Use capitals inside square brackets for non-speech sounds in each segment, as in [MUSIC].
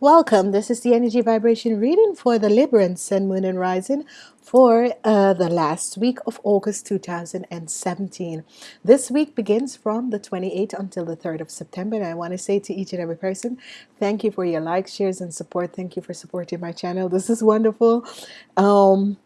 Welcome. This is the energy vibration reading for the Libran Sun, Moon, and Rising for uh, the last week of August 2017. This week begins from the 28th until the 3rd of September. And I want to say to each and every person, thank you for your likes, shares, and support. Thank you for supporting my channel. This is wonderful. Um,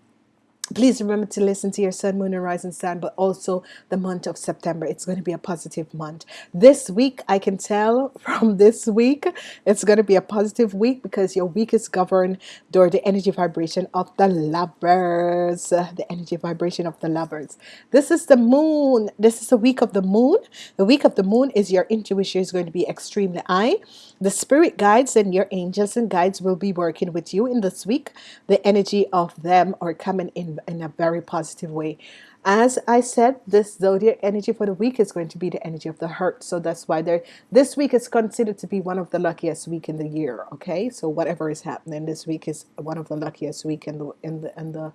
please remember to listen to your sun moon and rising sun but also the month of September. It's going to be a positive month. This week I can tell [LAUGHS] from this week it's going to be a positive week because your week is governed door the energy vibration of the lovers the energy vibration of the lovers. This is the moon. This is the week of the moon. The week of the moon is your intuition is going to be extremely high. The spirit guides and your angels and guides will be working with you in this week. The energy of them are coming in in a very positive way. As I said this zodiac energy for the week is going to be the energy of the heart. So that's why there this week is considered to be one of the luckiest week in the year okay? So whatever is happening this week is one of the luckiest week in the in the in the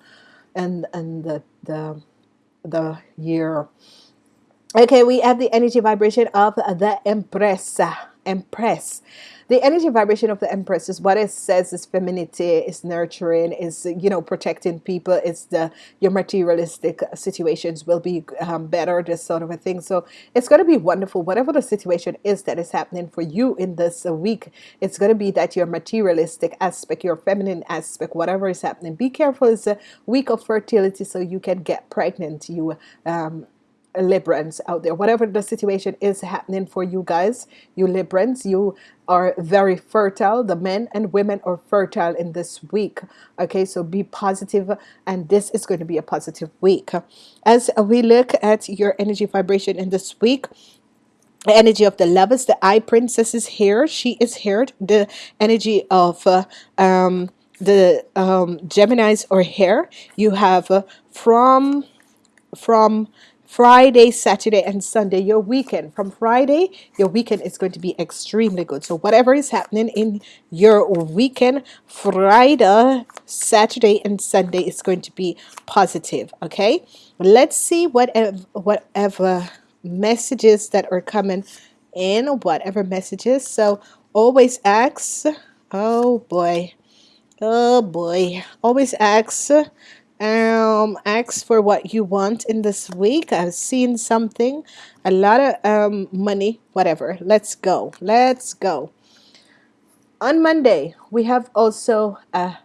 and and the the the year okay we have the energy vibration of the empress empress the energy vibration of the Empress is what it says is femininity, is nurturing, is you know protecting people. It's the your materialistic situations will be um, better, this sort of a thing. So it's going to be wonderful. Whatever the situation is that is happening for you in this week, it's going to be that your materialistic aspect, your feminine aspect, whatever is happening. Be careful. It's a week of fertility, so you can get pregnant. You um, Librans out there. Whatever the situation is happening for you guys you Librans you are very fertile. The men and women are fertile in this week. Okay so be positive and this is going to be a positive week. As we look at your energy vibration in this week the energy of the lovers the High Priestess is here. She is here. The energy of uh, um, the um, Geminis are here. You have uh, from from Friday, Saturday, and Sunday, your weekend. From Friday, your weekend is going to be extremely good. So whatever is happening in your weekend, Friday, Saturday, and Sunday is going to be positive. Okay, let's see whatever whatever messages that are coming in, whatever messages. So always ask. Oh boy. Oh boy. Always ask um ask for what you want in this week. I've seen something. A lot of um money whatever. Let's go. Let's go. On Monday we have also uh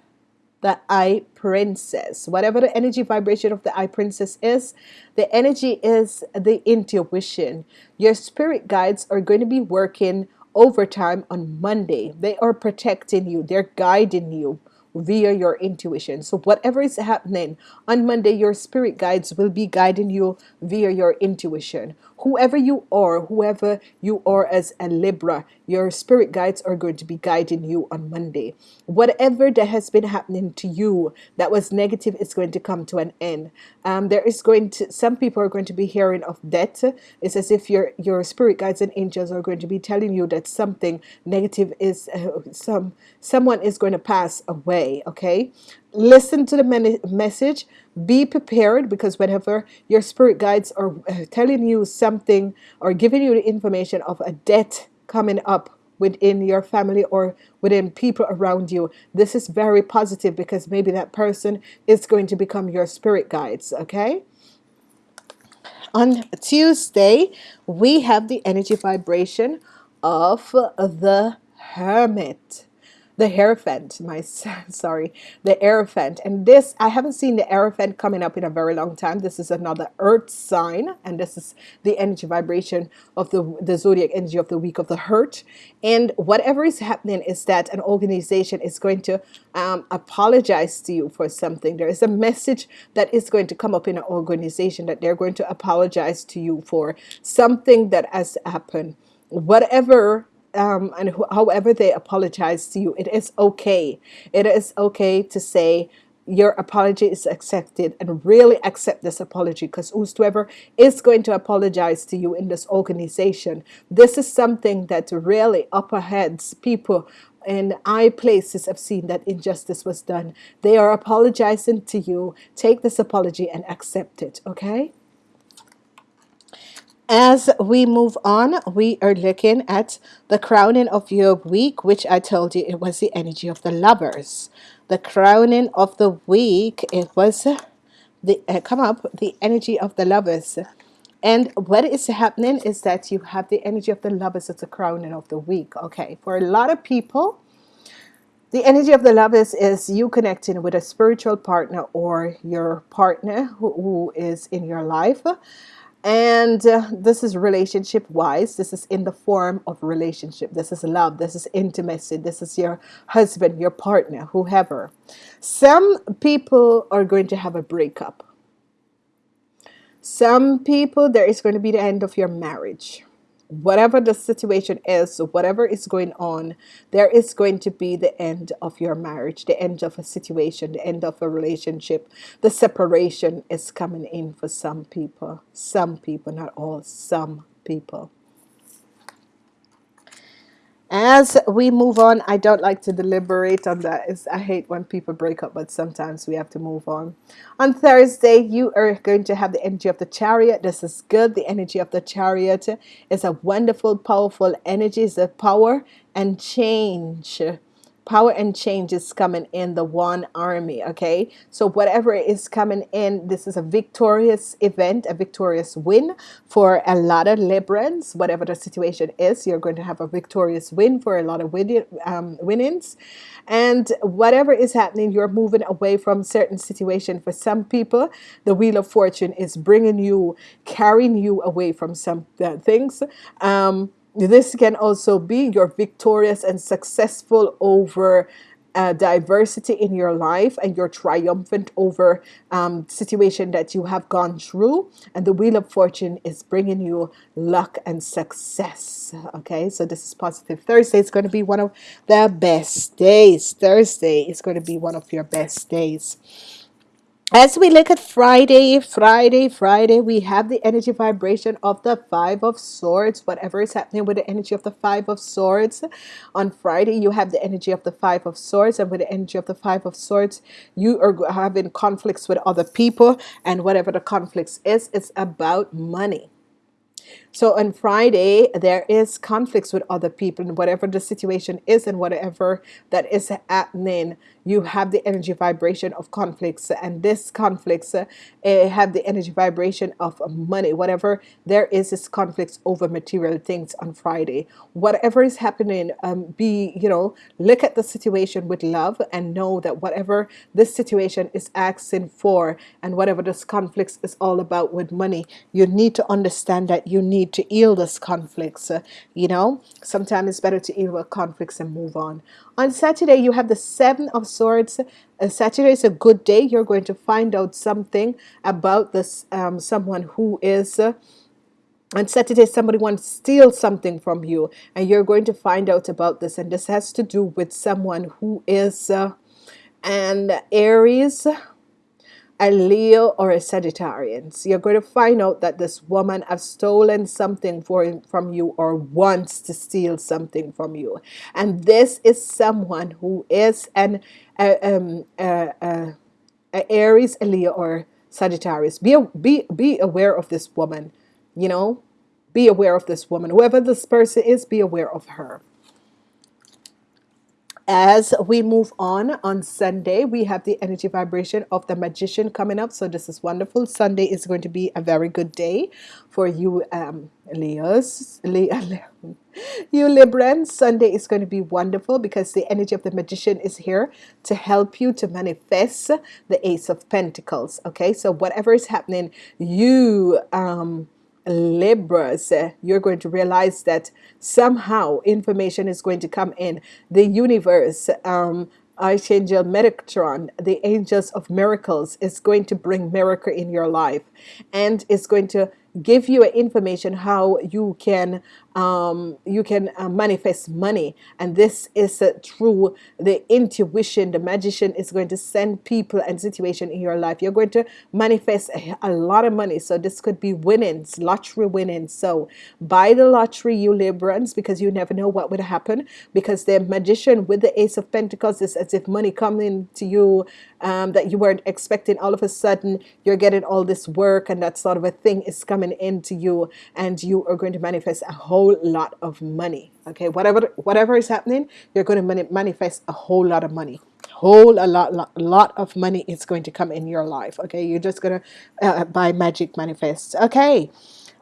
the High Priestess. Whatever the energy vibration of the High Priestess is the energy is the intuition. Your spirit guides are going to be working overtime on Monday. They are protecting you. They're guiding you via your intuition. So whatever is happening on Monday, your spirit guides will be guiding you via your intuition. Whoever you are, whoever you are as a Libra, your spirit guides are going to be guiding you on Monday. Whatever that has been happening to you that was negative is going to come to an end. Um, there is going to, some people are going to be hearing of death. It's as if your, your spirit guides and angels are going to be telling you that something negative is, uh, some someone is going to pass away, okay? Listen to the message be prepared because whenever your spirit guides are uh, telling you something or giving you the information of a debt coming up within your family or within people around you this is very positive because maybe that person is going to become your spirit guides okay? On Tuesday we have the energy vibration of the hermit the Hierophant, my [LAUGHS] sorry, the Hierophant. And this, I haven't seen the Hierophant coming up in a very long time. This is another earth sign, and this is the energy vibration of the, the zodiac energy of the week of the hurt. And whatever is happening is that an organization is going to um, apologize to you for something. There is a message that is going to come up in an organization that they're going to apologize to you for something that has happened. Whatever um, and however they apologize to you, it is okay. It is okay to say your apology is accepted and really accept this apology because whosoever is going to apologize to you in this organization, this is something that really upper heads people in high places have seen that injustice was done. They are apologizing to you. Take this apology and accept it, okay? As we move on, we are looking at the crowning of your week, which I told you it was the energy of the lovers. The crowning of the week, it was the uh, come up the energy of the lovers. And what is happening is that you have the energy of the lovers as the crowning of the week. Okay, for a lot of people, the energy of the lovers is you connecting with a spiritual partner or your partner who, who is in your life and uh, this is relationship wise this is in the form of relationship. This is love. This is intimacy. This is your husband your partner whoever. Some people are going to have a breakup. Some people there is going to be the end of your marriage whatever the situation is, whatever is going on, there is going to be the end of your marriage, the end of a situation, the end of a relationship. The separation is coming in for some people. Some people, not all, some people. As we move on, I don't like to deliberate on that. It's, I hate when people break up, but sometimes we have to move on. On Thursday, you are going to have the energy of the chariot. This is good. The energy of the chariot is a wonderful, powerful energy. It's a power and change power and change is coming in the one army okay? So whatever is coming in this is a victorious event a victorious win for a lot of Librans. Whatever the situation is you're going to have a victorious win for a lot of win, um, winnings. And whatever is happening you're moving away from certain situation. For some people the wheel of fortune is bringing you carrying you away from some uh, things. Um, this can also be you're victorious and successful over uh, diversity in your life and you're triumphant over um, situation that you have gone through. And the wheel of fortune is bringing you luck and success. Okay so this is positive. Thursday is going to be one of the best days. Thursday is going to be one of your best days as we look at Friday, Friday, Friday, we have the energy vibration of the Five of Swords. Whatever is happening with the energy of the Five of Swords. On Friday, you have the energy of the Five of Swords. And with the energy of the Five of Swords, you are having conflicts with other people. And whatever the conflicts is, it's about money. So on Friday, there is conflicts with other people and whatever the situation is and whatever that is happening, you have the energy vibration of conflicts and this conflicts uh, have the energy vibration of money. Whatever there is is conflicts over material things on Friday. Whatever is happening, um, be, you know, look at the situation with love and know that whatever this situation is asking for and whatever this conflicts is all about with money, you need to understand that you need to heal those conflicts. Uh, you know, sometimes it's better to heal conflicts and move on. On Saturday, you have the Seven of Swords. Uh, Saturday is a good day. You're going to find out something about this um, someone who is. Uh, on Saturday, somebody wants to steal something from you, and you're going to find out about this. And this has to do with someone who is uh, an Aries a Leo or a Sagittarius. You're going to find out that this woman has stolen something for, from you or wants to steal something from you. And this is someone who is an um, uh, Aries, a Leo, or Sagittarius. Be, be, be aware of this woman, you know. Be aware of this woman. Whoever this person is, be aware of her as we move on on Sunday we have the energy vibration of the magician coming up. So this is wonderful. Sunday is going to be a very good day for you um, Leos Leo, [LAUGHS] you Librans Sunday is going to be wonderful because the energy of the magician is here to help you to manifest the ace of pentacles. Okay? So whatever is happening you um Libras, you're going to realize that somehow information is going to come in. The universe, um, Archangel Metatron, the angels of miracles, is going to bring miracle in your life and is going to give you information how you can um, you can uh, manifest money. And this is uh, through the intuition. The magician is going to send people and situation in your life. You're going to manifest a, a lot of money. So this could be winnings lottery winnings. So buy the lottery you Librans because you never know what would happen. Because the magician with the ace of Pentacles is as if money coming to you um, that you weren't expecting. All of a sudden you're getting all this work and that sort of a thing is coming into you. And you are going to manifest a whole lot of money okay? Whatever whatever is happening you're going to mani manifest a whole lot of money. Whole a lot, lot lot of money is going to come in your life okay? You're just gonna uh, by magic manifest okay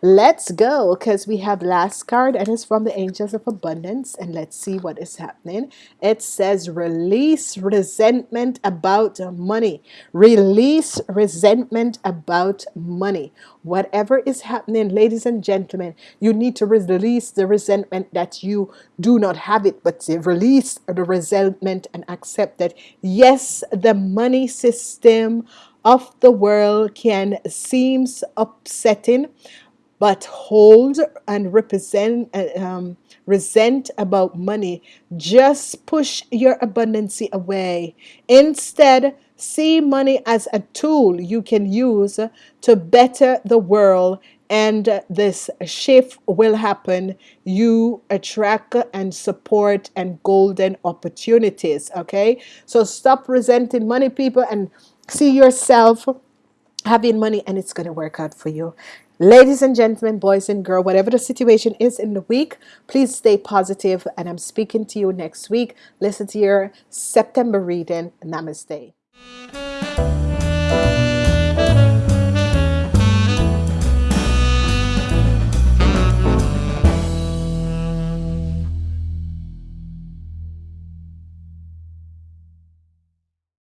Let's go because we have last card and it's from the Angels of Abundance and let's see what is happening. It says release resentment about money. Release resentment about money. Whatever is happening, ladies and gentlemen, you need to release the resentment that you do not have it, but release the resentment and accept that yes, the money system of the world can seems upsetting but hold and represent uh, um, resent about money. Just push your abundancy away. Instead see money as a tool you can use to better the world and this shift will happen. You attract and support and golden opportunities okay? So stop resenting money people and see yourself having money and it's going to work out for you ladies and gentlemen boys and girls whatever the situation is in the week please stay positive and I'm speaking to you next week. Listen to your September reading. Namaste